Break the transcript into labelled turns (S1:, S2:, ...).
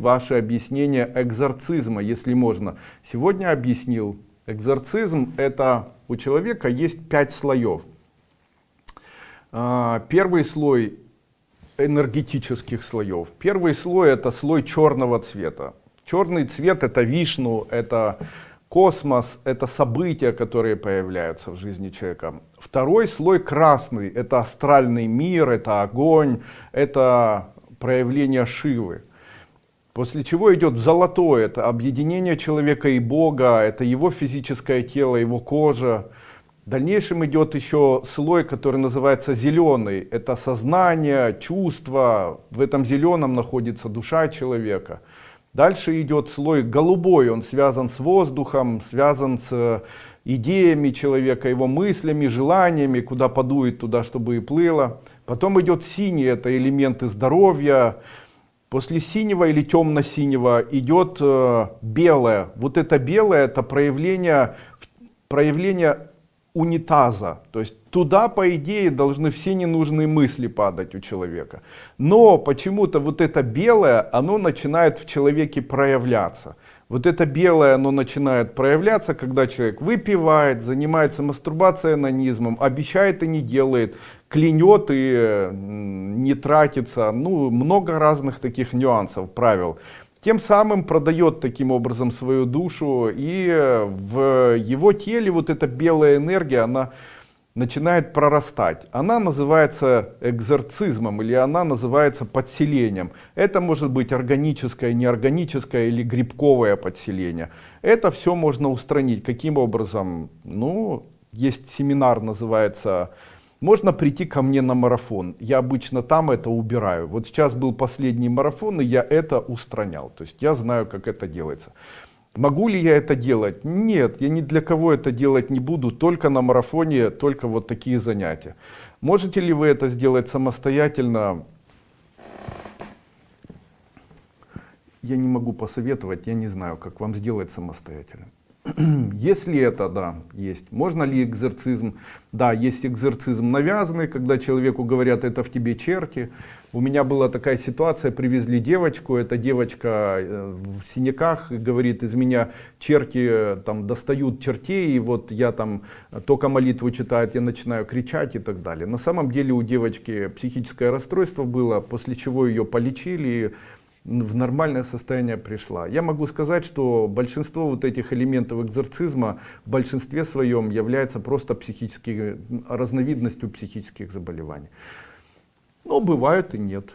S1: ваше объяснение экзорцизма, если можно. Сегодня объяснил. Экзорцизм это у человека есть пять слоев. А, первый слой энергетических слоев. Первый слой это слой черного цвета. Черный цвет это вишну, это космос, это события, которые появляются в жизни человека. Второй слой красный, это астральный мир, это огонь, это проявление Шивы. После чего идет золотой, это объединение человека и Бога, это его физическое тело, его кожа. В дальнейшем идет еще слой, который называется зеленый. Это сознание, чувства. В этом зеленом находится душа человека. Дальше идет слой голубой, он связан с воздухом, связан с идеями человека, его мыслями, желаниями, куда подует, туда, чтобы и плыло. Потом идет синий, это элементы здоровья, После синего или темно-синего идет э, белое. Вот это белое, это проявление, проявление унитаза. То есть туда, по идее, должны все ненужные мысли падать у человека. Но почему-то вот это белое, оно начинает в человеке проявляться. Вот это белое, оно начинает проявляться, когда человек выпивает, занимается мастурбацией, анонизмом, обещает и не делает, клянет и не тратится, ну, много разных таких нюансов, правил. Тем самым продает таким образом свою душу, и в его теле вот эта белая энергия, она начинает прорастать. Она называется экзорцизмом или она называется подселением. Это может быть органическое, неорганическое или грибковое подселение. Это все можно устранить. Каким образом? Ну, есть семинар, называется можно прийти ко мне на марафон. Я обычно там это убираю. Вот сейчас был последний марафон, и я это устранял. То есть я знаю, как это делается. Могу ли я это делать? Нет, я ни для кого это делать не буду, только на марафоне, только вот такие занятия. Можете ли вы это сделать самостоятельно? Я не могу посоветовать, я не знаю, как вам сделать самостоятельно. Если это, да, есть. Можно ли экзорцизм? Да, есть экзорцизм навязанный, когда человеку говорят, это в тебе черти. У меня была такая ситуация, привезли девочку, эта девочка э, в синяках, говорит, из меня черти э, там достают чертей, и вот я там только молитву читаю, я начинаю кричать и так далее. На самом деле у девочки психическое расстройство было, после чего ее полечили, в нормальное состояние пришла. Я могу сказать, что большинство вот этих элементов экзорцизма в большинстве своем является просто психической разновидностью психических заболеваний. Но бывают и нет.